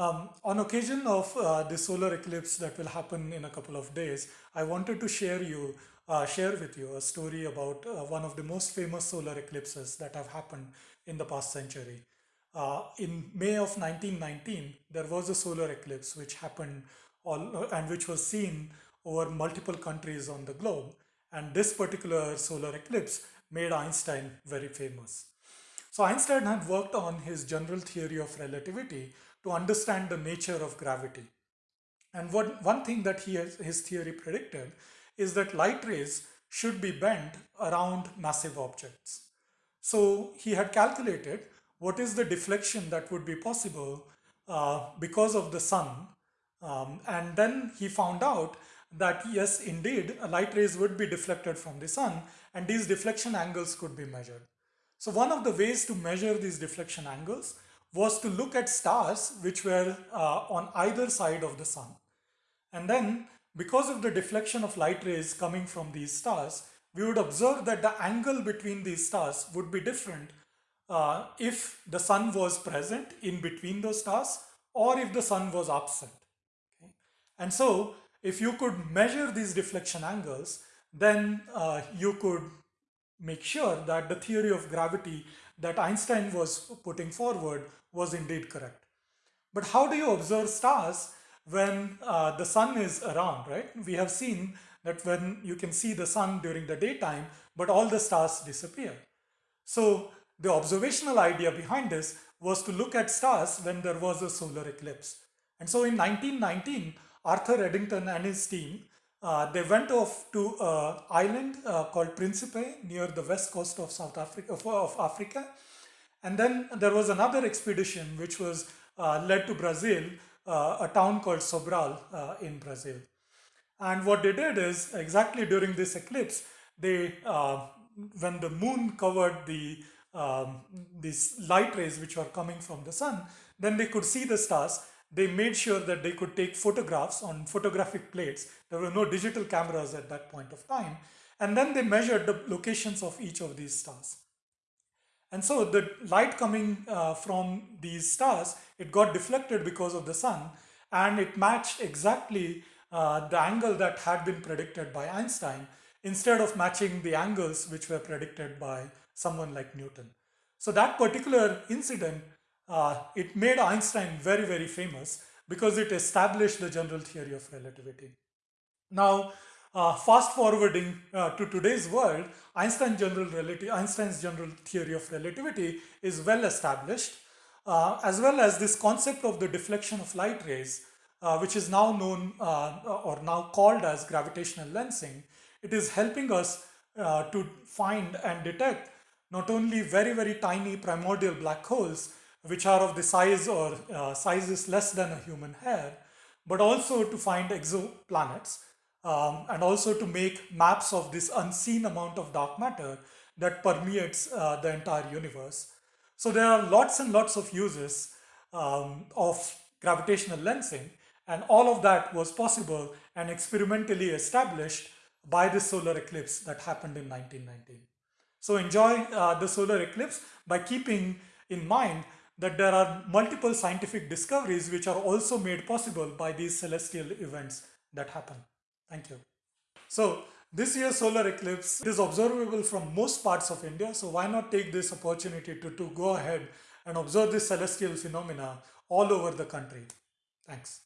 Um, on occasion of uh, the solar eclipse that will happen in a couple of days, I wanted to share you, uh, share with you a story about uh, one of the most famous solar eclipses that have happened in the past century. Uh, in May of 1919, there was a solar eclipse which happened all, and which was seen over multiple countries on the globe. And this particular solar eclipse made Einstein very famous. So Einstein had worked on his general theory of relativity to understand the nature of gravity. And what, one thing that he has, his theory predicted is that light rays should be bent around massive objects. So he had calculated what is the deflection that would be possible uh, because of the sun. Um, and then he found out that yes, indeed, light rays would be deflected from the sun and these deflection angles could be measured. So one of the ways to measure these deflection angles was to look at stars which were uh, on either side of the sun. And then because of the deflection of light rays coming from these stars, we would observe that the angle between these stars would be different uh, if the sun was present in between those stars or if the sun was absent. Okay? And so if you could measure these deflection angles, then uh, you could make sure that the theory of gravity that Einstein was putting forward was indeed correct. But how do you observe stars when uh, the sun is around, right? We have seen that when you can see the sun during the daytime, but all the stars disappear. So the observational idea behind this was to look at stars when there was a solar eclipse. And so in 1919, Arthur Eddington and his team, uh, they went off to an island uh, called Principe near the west coast of South Africa, of Africa. And then there was another expedition which was uh, led to Brazil, uh, a town called Sobral uh, in Brazil. And what they did is exactly during this eclipse, they uh, when the moon covered the um, these light rays which were coming from the sun, then they could see the stars. They made sure that they could take photographs on photographic plates. There were no digital cameras at that point of time. And then they measured the locations of each of these stars. And so the light coming uh, from these stars, it got deflected because of the sun and it matched exactly uh, the angle that had been predicted by Einstein instead of matching the angles which were predicted by someone like Newton. So that particular incident, uh, it made Einstein very, very famous because it established the general theory of relativity. Now, uh, fast forwarding uh, to today's world, Einstein general Einstein's general theory of relativity is well established, uh, as well as this concept of the deflection of light rays, uh, which is now known uh, or now called as gravitational lensing. It is helping us to find and detect not only very, very tiny primordial black holes, which are of the size or sizes less than a human hair, but also to find exoplanets, um, and also to make maps of this unseen amount of dark matter that permeates uh, the entire universe. So there are lots and lots of uses um, of gravitational lensing and all of that was possible and experimentally established by the solar eclipse that happened in 1919. So enjoy uh, the solar eclipse by keeping in mind that there are multiple scientific discoveries which are also made possible by these celestial events that happen. Thank you. So this year's solar eclipse is observable from most parts of India. So why not take this opportunity to, to go ahead and observe this celestial phenomena all over the country. Thanks.